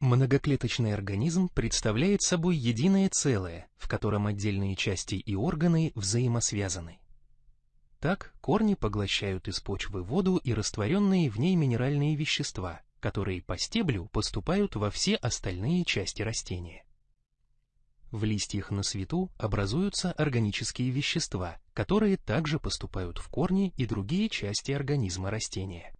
Многоклеточный организм представляет собой единое целое, в котором отдельные части и органы взаимосвязаны. Так, корни поглощают из почвы воду и растворенные в ней минеральные вещества, которые по стеблю поступают во все остальные части растения. В листьях на свету образуются органические вещества, которые также поступают в корни и другие части организма растения.